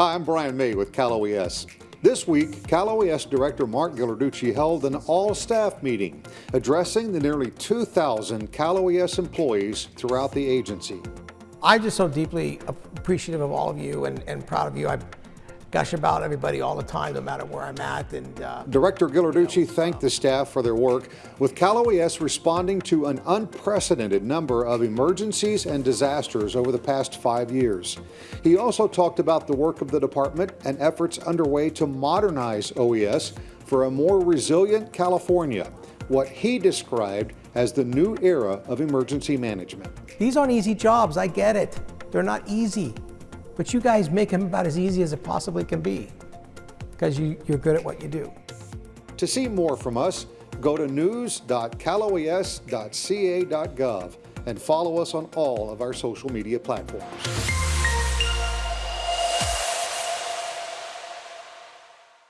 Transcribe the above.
Hi, I'm Brian May with Cal OES. This week, Cal OES Director Mark Ghilarducci held an all-staff meeting addressing the nearly 2,000 Cal OES employees throughout the agency. I'm just so deeply appreciative of all of you and, and proud of you. I gush about everybody all the time, no matter where I'm at. And uh, Director Ghilarducci thanked the staff for their work, with Cal OES responding to an unprecedented number of emergencies and disasters over the past five years. He also talked about the work of the department and efforts underway to modernize OES for a more resilient California, what he described as the new era of emergency management. These aren't easy jobs, I get it. They're not easy. But you guys make them about as easy as it possibly can be because you, you're good at what you do. To see more from us, go to news.caloes.ca.gov and follow us on all of our social media platforms.